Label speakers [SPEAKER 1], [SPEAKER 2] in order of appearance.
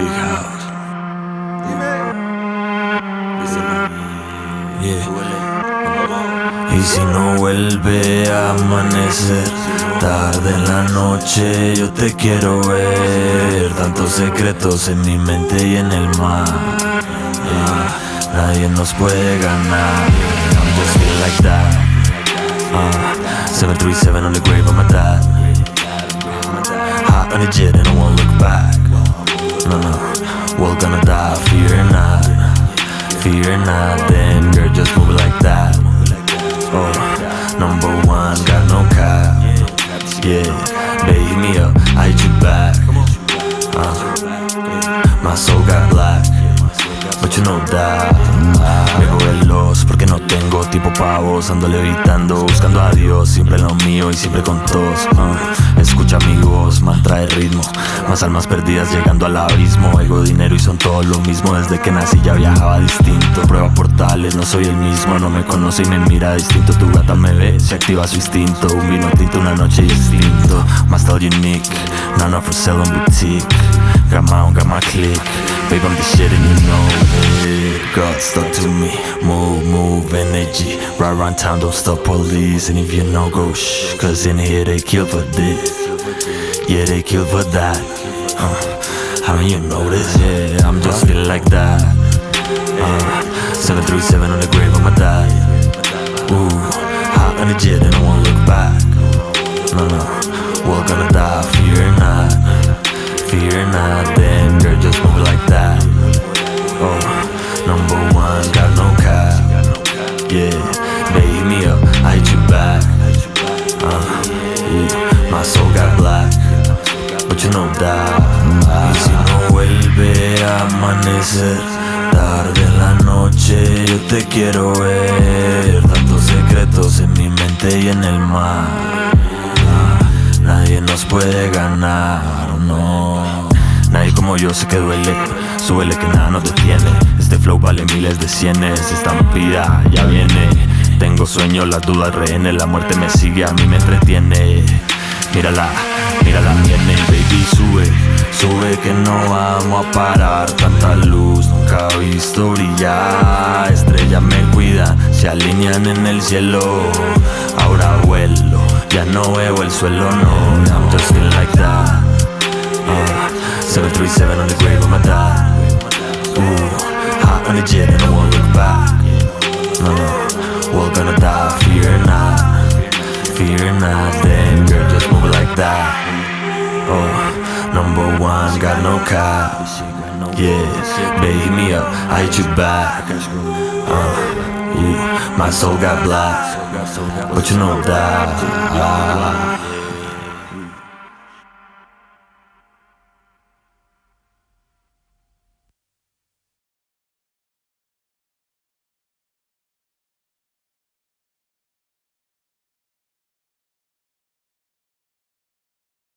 [SPEAKER 1] Big house. Yeah. Y si no vuelve a amanecer, tarde en la noche yo te quiero ver. Tantos secretos en mi mente y en el mar. Yeah. Nadie nos puede ganar. I'm just feel like that. Ah. Uh, 737 on the grave, I'm a dad. Hot on the jet and I'm we're gonna die, fear not. Fear not, then girl just move like that. Oh, number one, got no cap. Yeah, baby me up, I hit you back. Uh, My soul got black But you know that porque no tengo tipo pavos Ando levitando, buscando a Dios Siempre lo mío y siempre con todos uh. Escucha mi voz, mantra el ritmo Más almas perdidas llegando al abismo Ego, dinero y son todo lo mismo Desde que nací ya viajaba distinto Prueba portales, no soy el mismo No me conoce y me mira distinto Tu gata me ve, se activa su instinto Un vino tinto, una noche distinto Más todo unique, none for sale en boutique Got my own, got clique Babe, I'm the shit and you know it God stuck to me Move, move, energy. Right around town, don't stop police. And if you know, go shh Cause in here they kill for this. Yeah, they kill for that. Uh, Haven't you noticed? Yeah, I'm just feeling like that. Uh, 737 on the grave of my dad. Ooh, hot on the jet and I won't look back back uh, yeah, My soul got black But you know that. Y si no vuelve a amanecer Tarde en la noche yo te quiero ver. Tantos secretos en mi mente y en el mar. Ah, Nadie nos puede ganar, no. Nadie como yo sé que duele Súbele que nada nos detiene. Este flow vale miles de cienes Estampida ya viene Tengo sueños, las dudas rehenes La muerte me sigue, a mí me entretiene. Mírala, mírala, viene baby sube Sube que no vamos a parar. Tanta luz nunca he visto brillar. Estrellas me cuidan, se alinean en el cielo. Ahora vuelo, ya no veo el suelo, no. I'm just feeling like that. Uh, 737 on the grave of my dad Ooh, hot on the jet Fear not, then girl, just move like that. Oh, number one, got no cap Yeah, baby me up, I hit you back. Uh, yeah, My soul got black But you know that